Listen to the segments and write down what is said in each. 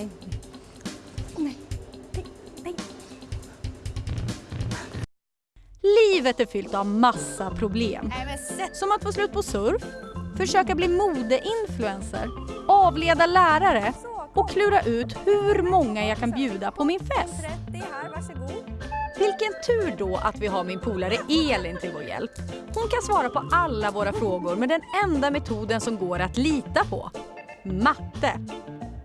Nej. Nej. Nej. Livet är fyllt av massa problem. Som att få slut på surf, försöka bli modeinfluencer, avleda lärare och klura ut hur många jag kan bjuda på min fest. Vilken tur då att vi har min polare Elin till vår hjälp. Hon kan svara på alla våra frågor med den enda metoden som går att lita på. Matte.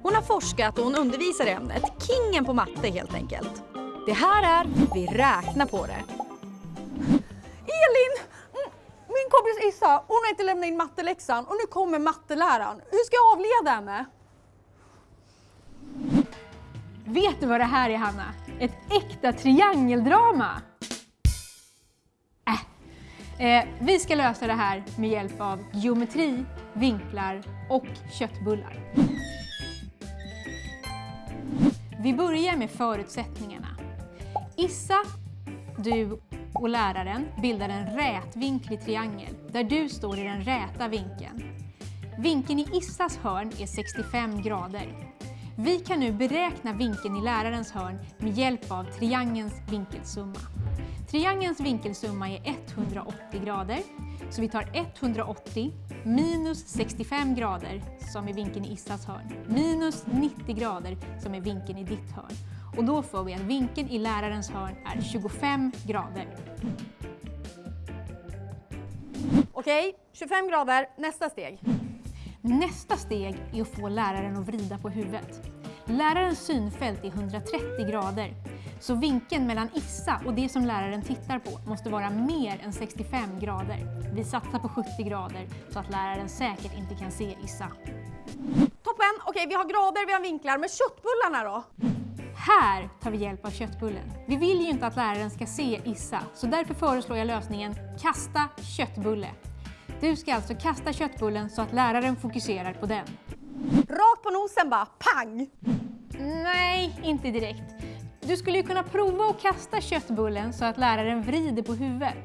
Hon har forskat och hon undervisar i ämnet. Kingen på matte helt enkelt. Det här är Vi räknar på det. Elin! Min kompis Issa, hon har inte lämnat in matteläxan och nu kommer matteläraren. Hur ska jag avleda henne? Vet du vad det här är Hanna? Ett äkta triangeldrama! Äh. Eh, vi ska lösa det här med hjälp av geometri, vinklar och köttbullar. Vi börjar med förutsättningarna. Issa, du och läraren bildar en rätvinklig triangel där du står i den räta vinkeln. Vinkeln i Issas hörn är 65 grader. Vi kan nu beräkna vinkeln i lärarens hörn med hjälp av triangelns vinkelsumma. Triangelns vinkelsumma är 180 grader, så vi tar 180 minus 65 grader, som är vinkeln i Issas hörn, minus 90 grader, som är vinkeln i ditt hörn. Och då får vi att vinkeln i lärarens hörn är 25 grader. Okej, 25 grader. Nästa steg. Nästa steg är att få läraren att vrida på huvudet. Lärarens synfält är 130 grader, så vinkeln mellan Issa och det som läraren tittar på måste vara mer än 65 grader. Vi satsar på 70 grader så att läraren säkert inte kan se Issa. Toppen! Okej, vi har grader, vi har vinklar. Men köttbullarna då? Här tar vi hjälp av köttbullen. Vi vill ju inte att läraren ska se Issa, så därför föreslår jag lösningen kasta köttbulle. Du ska alltså kasta köttbullen så att läraren fokuserar på den. Rakt på nosen bara, pang! Nej, inte direkt. Du skulle ju kunna prova att kasta köttbullen så att läraren vrider på huvudet.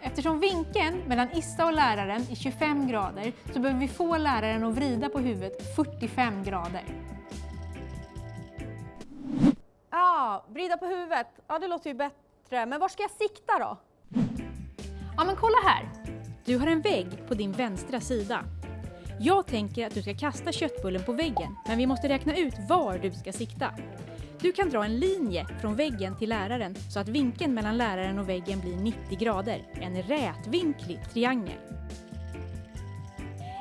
Eftersom vinkeln mellan Issa och läraren är 25 grader så behöver vi få läraren att vrida på huvudet 45 grader. Ja, vrida på huvudet. Ja, det låter ju bättre. Men var ska jag sikta då? Ja, men kolla här. Du har en vägg på din vänstra sida. Jag tänker att du ska kasta köttbullen på väggen, men vi måste räkna ut var du ska sikta. Du kan dra en linje från väggen till läraren så att vinkeln mellan läraren och väggen blir 90 grader, en rätvinklig triangel.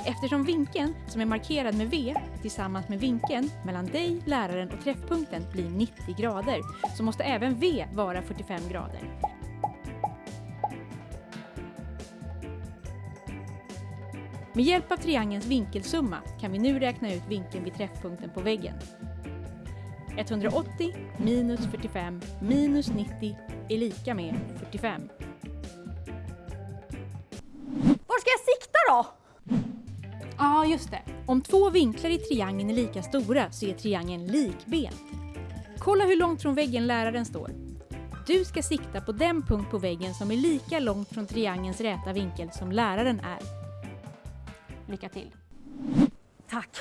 Eftersom vinkeln, som är markerad med V, tillsammans med vinkeln mellan dig, läraren och träffpunkten blir 90 grader, så måste även V vara 45 grader. Med hjälp av triangelns vinkelsumma kan vi nu räkna ut vinkeln vid träffpunkten på väggen. 180 minus 45 minus 90 är lika med 45. Var ska jag sikta då? Ja, just det. Om två vinklar i triangeln är lika stora så är triangeln likbent. Kolla hur långt från väggen läraren står. Du ska sikta på den punkt på väggen som är lika långt från triangelns räta vinkel som läraren är. Lycka till. Tack.